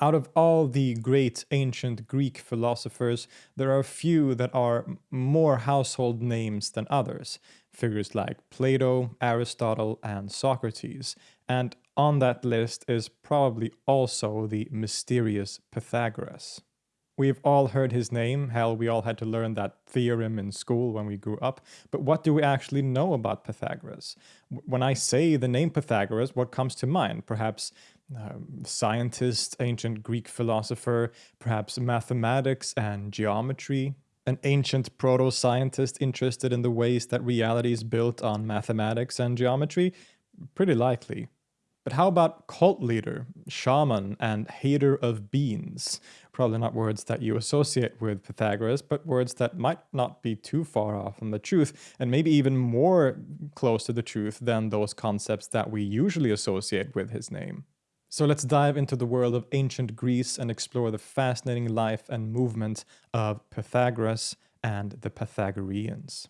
Out of all the great ancient Greek philosophers, there are a few that are more household names than others, figures like Plato, Aristotle, and Socrates, and on that list is probably also the mysterious Pythagoras. We've all heard his name, hell, we all had to learn that theorem in school when we grew up, but what do we actually know about Pythagoras? When I say the name Pythagoras, what comes to mind? Perhaps um, scientist, ancient Greek philosopher, perhaps mathematics and geometry, an ancient proto-scientist interested in the ways that reality is built on mathematics and geometry? Pretty likely. But how about cult leader, shaman, and hater of beans? Probably not words that you associate with Pythagoras, but words that might not be too far off from the truth, and maybe even more close to the truth than those concepts that we usually associate with his name. So let's dive into the world of ancient Greece and explore the fascinating life and movement of Pythagoras and the Pythagoreans.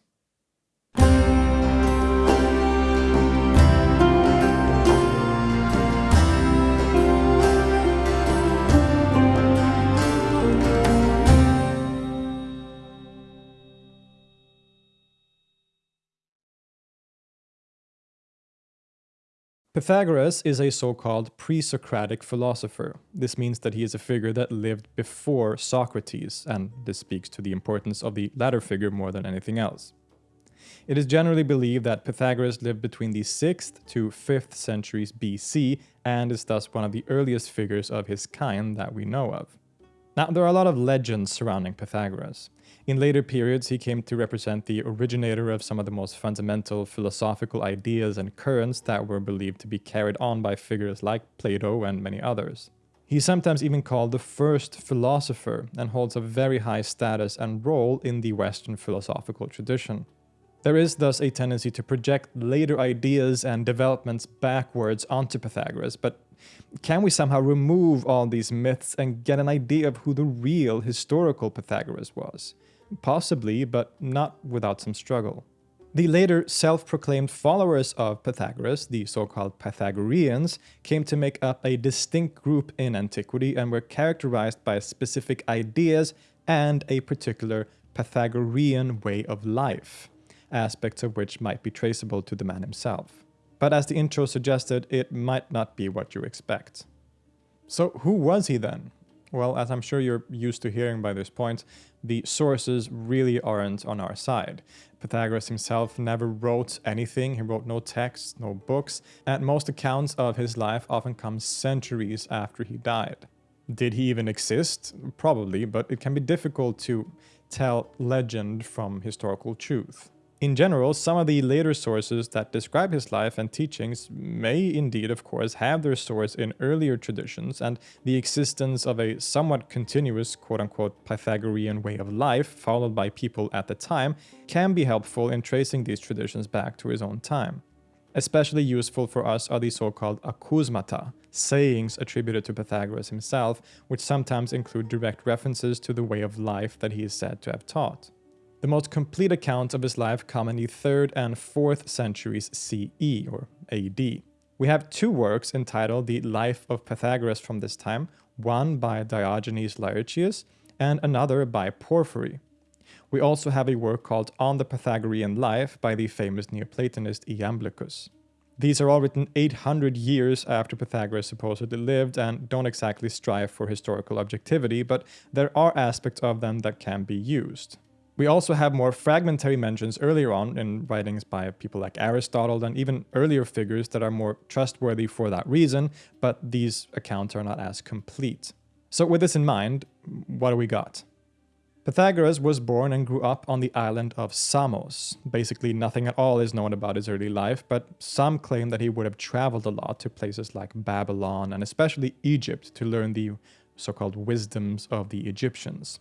Pythagoras is a so-called pre-Socratic philosopher. This means that he is a figure that lived before Socrates, and this speaks to the importance of the latter figure more than anything else. It is generally believed that Pythagoras lived between the 6th to 5th centuries BC and is thus one of the earliest figures of his kind that we know of. Now, there are a lot of legends surrounding Pythagoras. In later periods, he came to represent the originator of some of the most fundamental philosophical ideas and currents that were believed to be carried on by figures like Plato and many others. He's sometimes even called the first philosopher and holds a very high status and role in the Western philosophical tradition. There is thus a tendency to project later ideas and developments backwards onto Pythagoras, but can we somehow remove all these myths and get an idea of who the real historical Pythagoras was? Possibly, but not without some struggle. The later self-proclaimed followers of Pythagoras, the so-called Pythagoreans, came to make up a distinct group in antiquity and were characterized by specific ideas and a particular Pythagorean way of life, aspects of which might be traceable to the man himself. But as the intro suggested, it might not be what you expect. So who was he then? Well, as I'm sure you're used to hearing by this point, the sources really aren't on our side. Pythagoras himself never wrote anything, he wrote no texts, no books, and most accounts of his life often come centuries after he died. Did he even exist? Probably, but it can be difficult to tell legend from historical truth. In general, some of the later sources that describe his life and teachings may indeed, of course, have their source in earlier traditions, and the existence of a somewhat continuous quote-unquote Pythagorean way of life followed by people at the time can be helpful in tracing these traditions back to his own time. Especially useful for us are the so-called acousmata, sayings attributed to Pythagoras himself, which sometimes include direct references to the way of life that he is said to have taught. The most complete accounts of his life come in the 3rd and 4th centuries CE, or AD. We have two works entitled The Life of Pythagoras from this time, one by Diogenes Laertius and another by Porphyry. We also have a work called On the Pythagorean Life by the famous Neoplatonist Iamblichus. These are all written 800 years after Pythagoras supposedly lived and don't exactly strive for historical objectivity, but there are aspects of them that can be used. We also have more fragmentary mentions earlier on in writings by people like Aristotle and even earlier figures that are more trustworthy for that reason, but these accounts are not as complete. So with this in mind, what do we got? Pythagoras was born and grew up on the island of Samos. Basically nothing at all is known about his early life, but some claim that he would have traveled a lot to places like Babylon and especially Egypt to learn the so-called wisdoms of the Egyptians.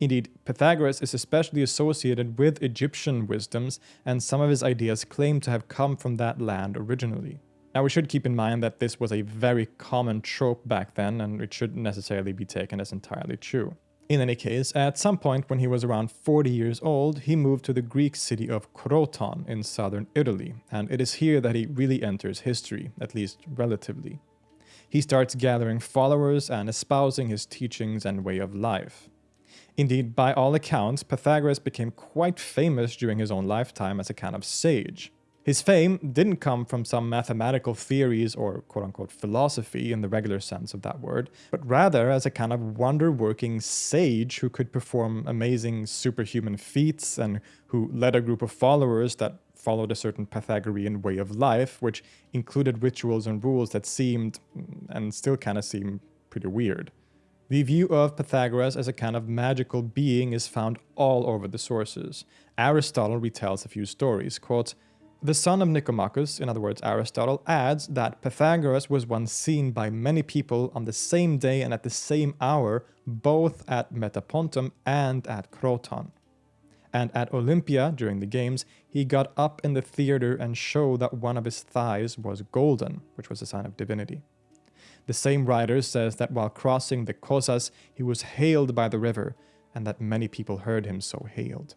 Indeed, Pythagoras is especially associated with Egyptian wisdoms, and some of his ideas claim to have come from that land originally. Now we should keep in mind that this was a very common trope back then, and it shouldn't necessarily be taken as entirely true. In any case, at some point when he was around 40 years old, he moved to the Greek city of Croton in southern Italy, and it is here that he really enters history, at least relatively. he starts gathering followers and espousing his teachings and way of life. Indeed, by all accounts, Pythagoras became quite famous during his own lifetime as a kind of sage. His fame didn't come from some mathematical theories or quote unquote philosophy in the regular sense of that word, but rather as a kind of wonder working sage who could perform amazing superhuman feats and who led a group of followers that followed a certain Pythagorean way of life, which included rituals and rules that seemed, mm, and still kind of seem, pretty weird. The view of Pythagoras as a kind of magical being is found all over the sources. Aristotle retells a few stories, quote, the son of Nicomachus, in other words Aristotle, adds that Pythagoras was once seen by many people on the same day and at the same hour, both at Metapontum and at Croton. And at Olympia, during the games, he got up in the theater and showed that one of his thighs was golden, which was a sign of divinity. The same writer says that while crossing the Kosas, he was hailed by the river, and that many people heard him so hailed.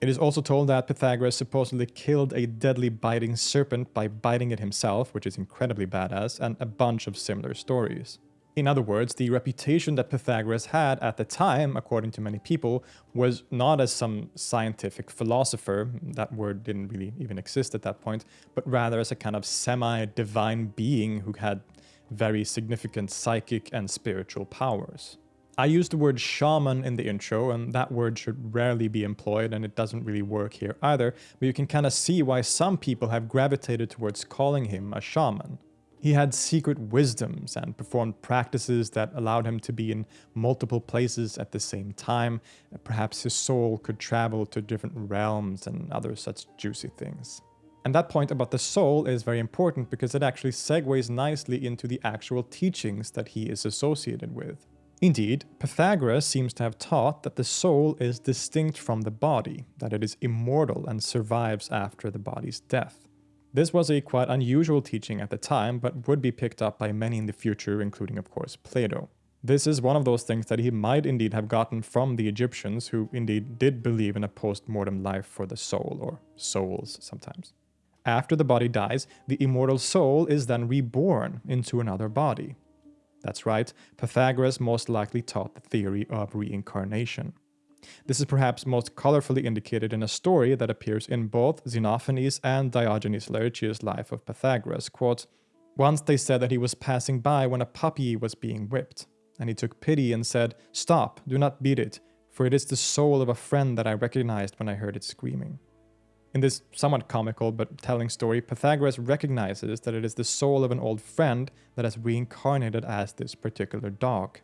It is also told that Pythagoras supposedly killed a deadly biting serpent by biting it himself, which is incredibly badass, and a bunch of similar stories. In other words, the reputation that Pythagoras had at the time, according to many people, was not as some scientific philosopher, that word didn't really even exist at that point, but rather as a kind of semi-divine being who had very significant psychic and spiritual powers. I used the word shaman in the intro, and that word should rarely be employed, and it doesn't really work here either, but you can kind of see why some people have gravitated towards calling him a shaman. He had secret wisdoms and performed practices that allowed him to be in multiple places at the same time. Perhaps his soul could travel to different realms and other such juicy things. And that point about the soul is very important because it actually segues nicely into the actual teachings that he is associated with. Indeed, Pythagoras seems to have taught that the soul is distinct from the body, that it is immortal and survives after the body's death. This was a quite unusual teaching at the time, but would be picked up by many in the future, including of course Plato. This is one of those things that he might indeed have gotten from the Egyptians, who indeed did believe in a post-mortem life for the soul, or souls sometimes. After the body dies, the immortal soul is then reborn into another body, that's right, Pythagoras most likely taught the theory of reincarnation. This is perhaps most colorfully indicated in a story that appears in both Xenophanes and Diogenes Laertius' Life of Pythagoras. Quote, Once they said that he was passing by when a puppy was being whipped, and he took pity and said, Stop, do not beat it, for it is the soul of a friend that I recognized when I heard it screaming. In this somewhat comical but telling story, Pythagoras recognizes that it is the soul of an old friend that has reincarnated as this particular dog.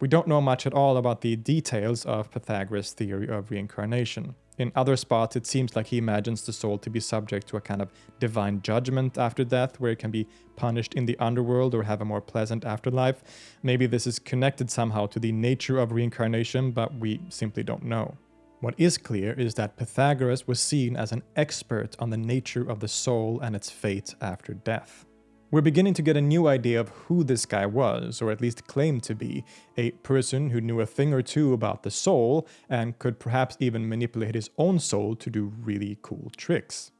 We don't know much at all about the details of Pythagoras' theory of reincarnation. In other spots, it seems like he imagines the soul to be subject to a kind of divine judgment after death, where it can be punished in the underworld or have a more pleasant afterlife. Maybe this is connected somehow to the nature of reincarnation, but we simply don't know. What is clear is that Pythagoras was seen as an expert on the nature of the soul and its fate after death. We're beginning to get a new idea of who this guy was, or at least claimed to be, a person who knew a thing or two about the soul and could perhaps even manipulate his own soul to do really cool tricks.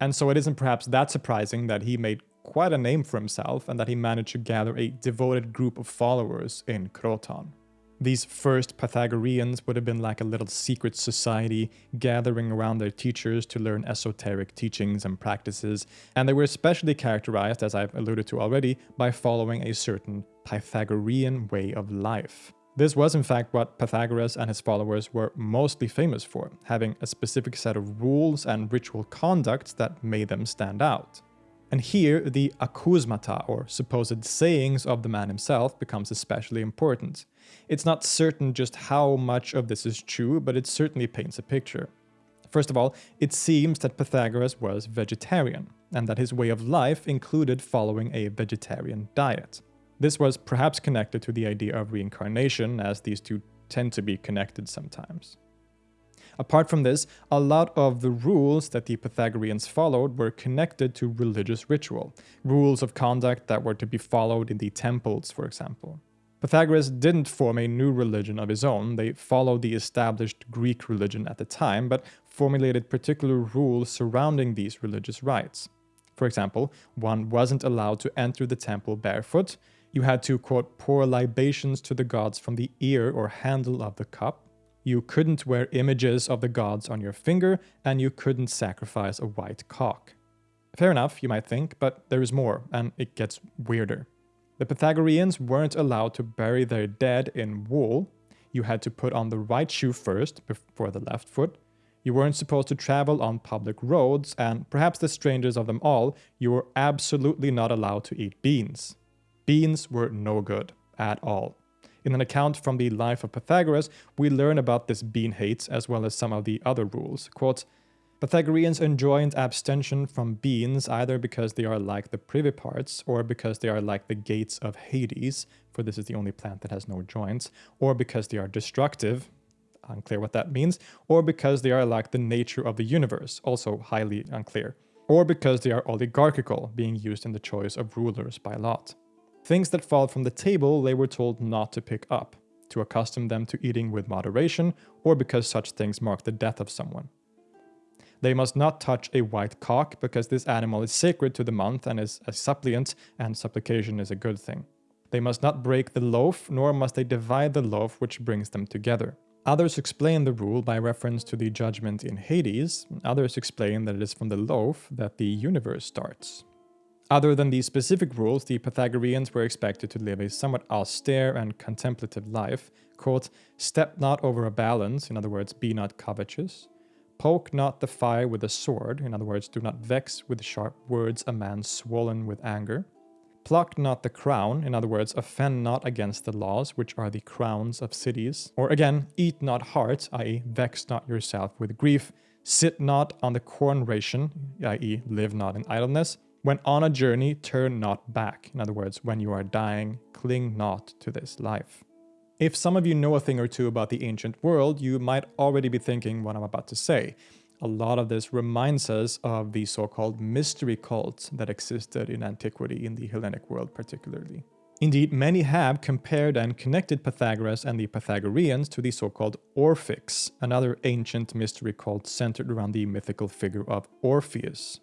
And so it isn't perhaps that surprising that he made quite a name for himself and that he managed to gather a devoted group of followers in Croton. These first Pythagoreans would have been like a little secret society gathering around their teachers to learn esoteric teachings and practices, and they were especially characterized, as I've alluded to already, by following a certain Pythagorean way of life. This was in fact what Pythagoras and his followers were mostly famous for, having a specific set of rules and ritual conducts that made them stand out. And here, the acousmata, or supposed sayings of the man himself, becomes especially important. It's not certain just how much of this is true, but it certainly paints a picture. First of all, it seems that Pythagoras was vegetarian, and that his way of life included following a vegetarian diet. This was perhaps connected to the idea of reincarnation, as these two tend to be connected sometimes. Apart from this, a lot of the rules that the Pythagoreans followed were connected to religious ritual, rules of conduct that were to be followed in the temples, for example. Pythagoras didn't form a new religion of his own, they followed the established Greek religion at the time, but formulated particular rules surrounding these religious rites. For example, one wasn't allowed to enter the temple barefoot, You had to, quote, pour libations to the gods from the ear or handle of the cup. You couldn't wear images of the gods on your finger, and you couldn't sacrifice a white cock. Fair enough, you might think, but there is more, and it gets weirder. The Pythagoreans weren't allowed to bury their dead in wool. You had to put on the right shoe first, before the left foot. You weren't supposed to travel on public roads, and perhaps the strangest of them all, you were absolutely not allowed to eat beans. Beans were no good at all. In an account from the life of Pythagoras, we learn about this bean hate as well as some of the other rules. Quote, Pythagoreans enjoined abstention from beans either because they are like the privy parts, or because they are like the gates of Hades, for this is the only plant that has no joints, or because they are destructive, unclear what that means, or because they are like the nature of the universe, also highly unclear, or because they are oligarchical, being used in the choice of rulers by lot. Things that fall from the table they were told not to pick up, to accustom them to eating with moderation, or because such things mark the death of someone. They must not touch a white cock, because this animal is sacred to the month and is a suppliant, and supplication is a good thing. They must not break the loaf, nor must they divide the loaf which brings them together. Others explain the rule by reference to the judgment in Hades, others explain that it is from the loaf that the universe starts. Other than these specific rules, the Pythagoreans were expected to live a somewhat austere and contemplative life, quote, step not over a balance, in other words, be not covetous, Poke not the fire with a sword, in other words, do not vex with sharp words a man swollen with anger. Pluck not the crown, in other words, offend not against the laws, which are the crowns of cities. Or again, eat not heart, i.e., vex not yourself with grief. Sit not on the corn ration, i.e., live not in idleness. When on a journey, turn not back. In other words, when you are dying, cling not to this life. If some of you know a thing or two about the ancient world, you might already be thinking what I'm about to say. A lot of this reminds us of the so-called mystery cults that existed in antiquity in the Hellenic world particularly. Indeed, many have compared and connected Pythagoras and the Pythagoreans to the so-called Orphics, another ancient mystery cult centered around the mythical figure of Orpheus.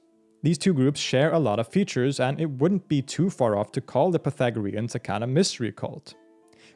These two groups share a lot of features, and it wouldn't be too far off to call the Pythagoreans a kind of mystery cult.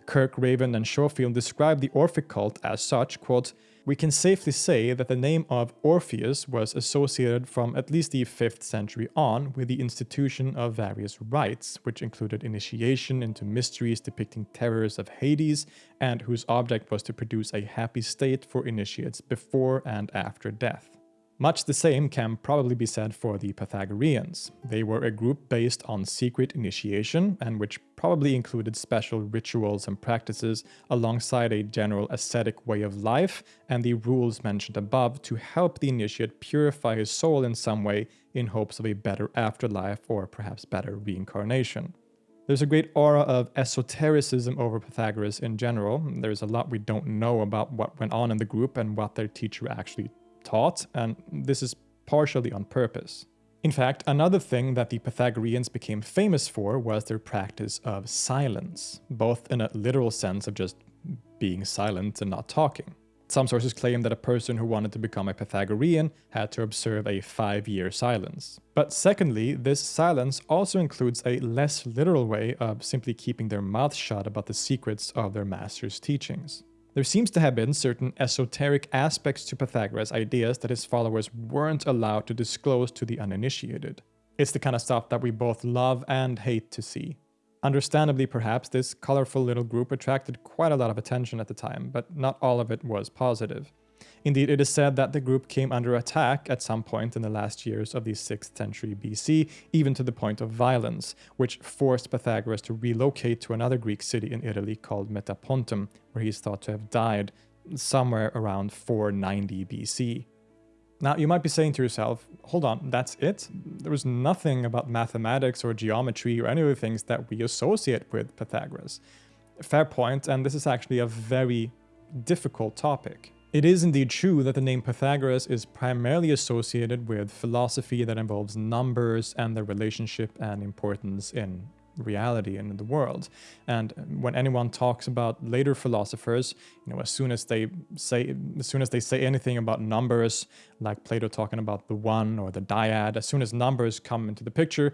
Kirk, Raven, and Schofield describe the Orphic cult as such, quote, we can safely say that the name of Orpheus was associated from at least the 5th century on with the institution of various rites, which included initiation into mysteries depicting terrors of Hades, and whose object was to produce a happy state for initiates before and after death. Much the same can probably be said for the Pythagoreans. They were a group based on secret initiation, and which probably included special rituals and practices alongside a general ascetic way of life and the rules mentioned above to help the initiate purify his soul in some way in hopes of a better afterlife or perhaps better reincarnation. There's a great aura of esotericism over Pythagoras in general. There's a lot we don't know about what went on in the group and what their teacher actually taught, and this is partially on purpose. In fact, another thing that the Pythagoreans became famous for was their practice of silence, both in a literal sense of just being silent and not talking. Some sources claim that a person who wanted to become a Pythagorean had to observe a five-year silence. But secondly, this silence also includes a less literal way of simply keeping their mouth shut about the secrets of their master's teachings. There seems to have been certain esoteric aspects to Pythagoras' ideas that his followers weren't allowed to disclose to the uninitiated. It's the kind of stuff that we both love and hate to see. Understandably, perhaps, this colorful little group attracted quite a lot of attention at the time, but not all of it was positive. Indeed, it is said that the group came under attack at some point in the last years of the 6th century BC, even to the point of violence, which forced Pythagoras to relocate to another Greek city in Italy called Metapontum, where he is thought to have died somewhere around 490 BC. Now, you might be saying to yourself, hold on, that's it? There was nothing about mathematics or geometry or any of the things that we associate with Pythagoras. Fair point, and this is actually a very difficult topic. It is indeed true that the name Pythagoras is primarily associated with philosophy that involves numbers and their relationship and importance in reality and in the world. And when anyone talks about later philosophers, you know, as soon as they say as soon as they say anything about numbers, like Plato talking about the one or the dyad, as soon as numbers come into the picture,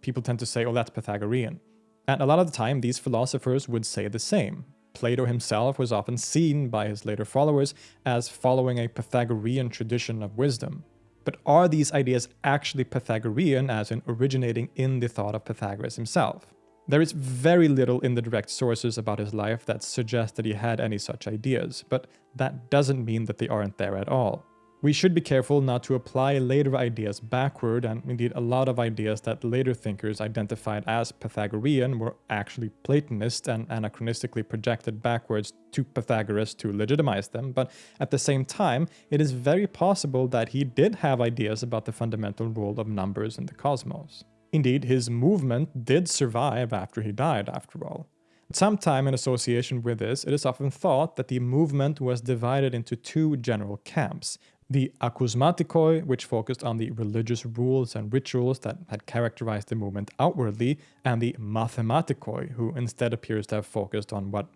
people tend to say, oh, that's Pythagorean. And a lot of the time, these philosophers would say the same. Plato himself was often seen by his later followers as following a Pythagorean tradition of wisdom. But are these ideas actually Pythagorean, as in originating in the thought of Pythagoras himself? There is very little in the direct sources about his life that suggests that he had any such ideas, but that doesn't mean that they aren't there at all. We should be careful not to apply later ideas backward, and indeed a lot of ideas that later thinkers identified as Pythagorean were actually Platonist and anachronistically projected backwards to Pythagoras to legitimize them, but at the same time, it is very possible that he did have ideas about the fundamental role of numbers in the cosmos. Indeed, his movement did survive after he died, after all. Sometime in association with this, it is often thought that the movement was divided into two general camps, the akousmatikoi, which focused on the religious rules and rituals that had characterized the movement outwardly, and the mathematikoi, who instead appears to have focused on what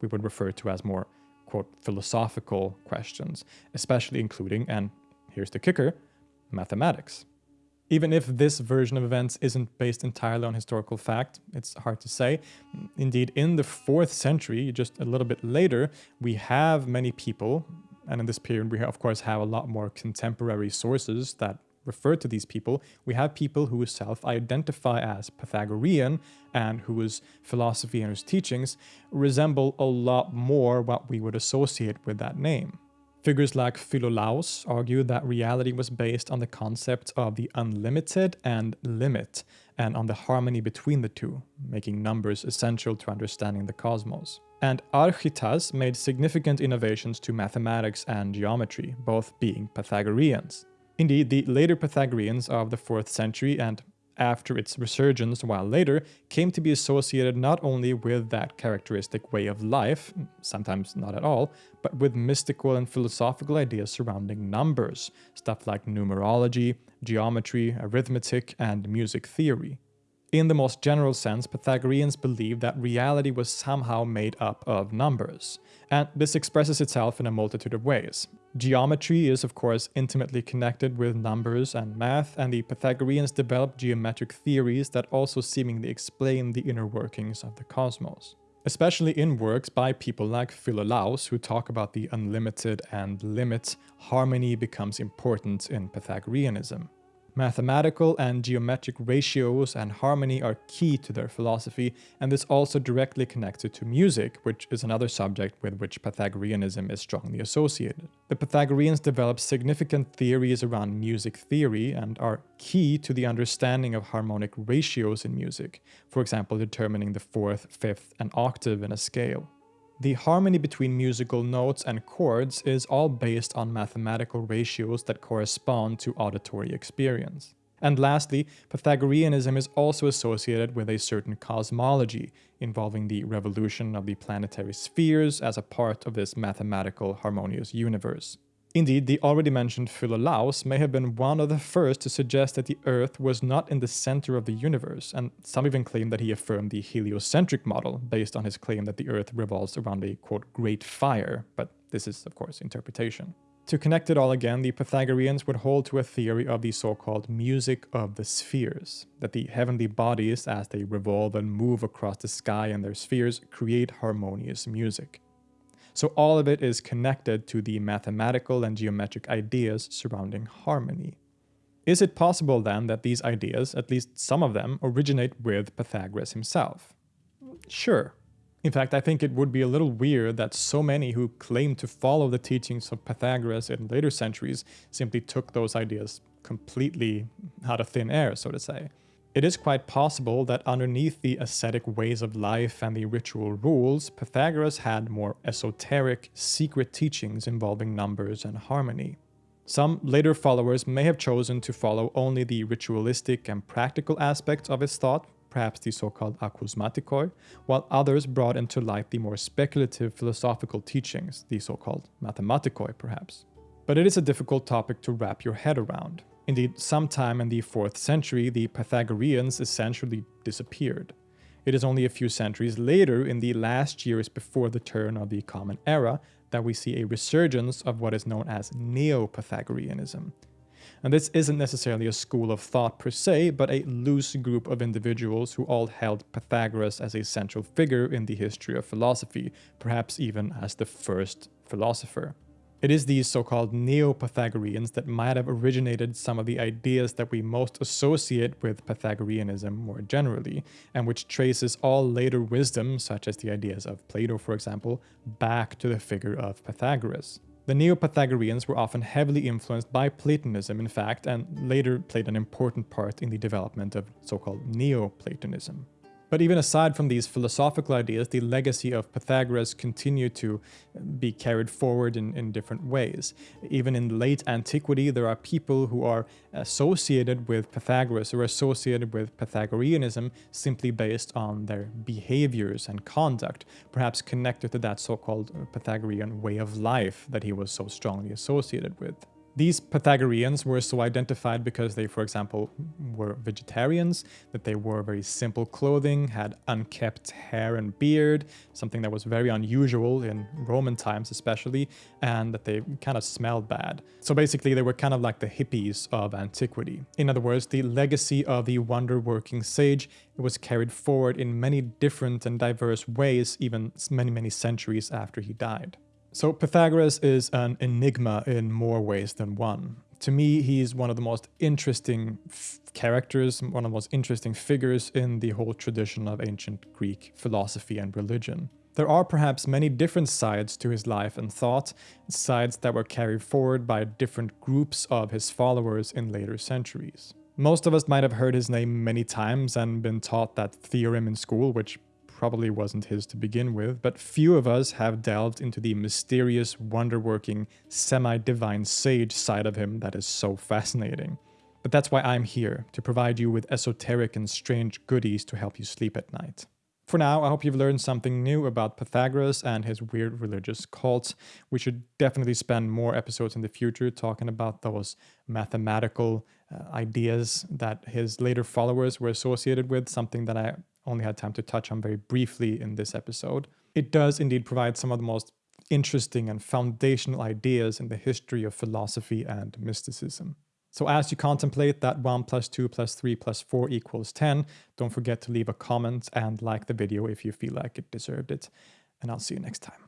we would refer to as more, quote, philosophical questions, especially including, and here's the kicker, mathematics. Even if this version of events isn't based entirely on historical fact, it's hard to say. Indeed, in the 4th century, just a little bit later, we have many people, and in this period, we of course have a lot more contemporary sources that refer to these people. We have people who self-identify as Pythagorean and whose philosophy and whose teachings resemble a lot more what we would associate with that name. Figures like Philolaus argue that reality was based on the concept of the unlimited and limit, and on the harmony between the two, making numbers essential to understanding the cosmos and Archytas made significant innovations to mathematics and geometry, both being Pythagoreans. Indeed, the later Pythagoreans of the 4th century and after its resurgence while later, came to be associated not only with that characteristic way of life, sometimes not at all, but with mystical and philosophical ideas surrounding numbers, stuff like numerology, geometry, arithmetic, and music theory. In the most general sense, Pythagoreans believed that reality was somehow made up of numbers, and this expresses itself in a multitude of ways. Geometry is of course intimately connected with numbers and math, and the Pythagoreans developed geometric theories that also seemingly explain the inner workings of the cosmos. Especially in works by people like Philolaus, who talk about the unlimited and limit, harmony becomes important in Pythagoreanism. Mathematical and geometric ratios and harmony are key to their philosophy, and this also directly connects it to music, which is another subject with which Pythagoreanism is strongly associated. The Pythagoreans developed significant theories around music theory and are key to the understanding of harmonic ratios in music, for example determining the fourth, fifth, and octave in a scale. The harmony between musical notes and chords is all based on mathematical ratios that correspond to auditory experience. And lastly, Pythagoreanism is also associated with a certain cosmology, involving the revolution of the planetary spheres as a part of this mathematical harmonious universe. Indeed, the already mentioned Philolaus may have been one of the first to suggest that the Earth was not in the center of the universe, and some even claim that he affirmed the heliocentric model based on his claim that the Earth revolves around a quote great fire, but this is of course interpretation. To connect it all again, the Pythagoreans would hold to a theory of the so-called music of the spheres, that the heavenly bodies, as they revolve and move across the sky and their spheres, create harmonious music. So all of it is connected to the mathematical and geometric ideas surrounding harmony. Is it possible then that these ideas, at least some of them, originate with Pythagoras himself? Sure. In fact, I think it would be a little weird that so many who claim to follow the teachings of Pythagoras in later centuries simply took those ideas completely out of thin air, so to say. It is quite possible that underneath the ascetic ways of life and the ritual rules, Pythagoras had more esoteric, secret teachings involving numbers and harmony. Some later followers may have chosen to follow only the ritualistic and practical aspects of his thought, perhaps the so-called akousmatikoi, while others brought into light the more speculative philosophical teachings, the so-called mathematikoi perhaps. But it is a difficult topic to wrap your head around. Indeed, sometime in the 4th century, the Pythagoreans essentially disappeared. It is only a few centuries later, in the last years before the turn of the Common Era, that we see a resurgence of what is known as Neo-Pythagoreanism. And this isn't necessarily a school of thought per se, but a loose group of individuals who all held Pythagoras as a central figure in the history of philosophy, perhaps even as the first philosopher. It is these so-called Neo-Pythagoreans that might have originated some of the ideas that we most associate with Pythagoreanism more generally, and which traces all later wisdom, such as the ideas of Plato for example, back to the figure of Pythagoras. The Neo-Pythagoreans were often heavily influenced by Platonism in fact, and later played an important part in the development of so-called Neo-Platonism. But even aside from these philosophical ideas, the legacy of Pythagoras continued to uh, be carried forward in, in different ways. Even in late antiquity, there are people who are associated with Pythagoras or associated with Pythagoreanism simply based on their behaviors and conduct, perhaps connected to that so-called Pythagorean way of life that he was so strongly associated with. These Pythagoreans were so identified because they, for example, were vegetarians, that they wore very simple clothing, had unkept hair and beard, something that was very unusual in Roman times especially, and that they kind of smelled bad. So basically they were kind of like the hippies of antiquity. In other words, the legacy of the wonder-working sage was carried forward in many different and diverse ways even many, many centuries after he died. So Pythagoras is an enigma in more ways than one. To me, he's one of the most interesting characters, one of the most interesting figures in the whole tradition of ancient Greek philosophy and religion. There are perhaps many different sides to his life and thought, sides that were carried forward by different groups of his followers in later centuries. Most of us might have heard his name many times and been taught that theorem in school, which probably wasn't his to begin with, but few of us have delved into the mysterious, wonder-working, semi-divine sage side of him that is so fascinating. But that's why I'm here, to provide you with esoteric and strange goodies to help you sleep at night. For now, I hope you've learned something new about Pythagoras and his weird religious cult. We should definitely spend more episodes in the future talking about those mathematical uh, ideas that his later followers were associated with, something that I only had time to touch on very briefly in this episode. It does indeed provide some of the most interesting and foundational ideas in the history of philosophy and mysticism. So as you contemplate that 1 plus 2 plus 3 plus 4 equals 10, don't forget to leave a comment and like the video if you feel like it deserved it. And I'll see you next time.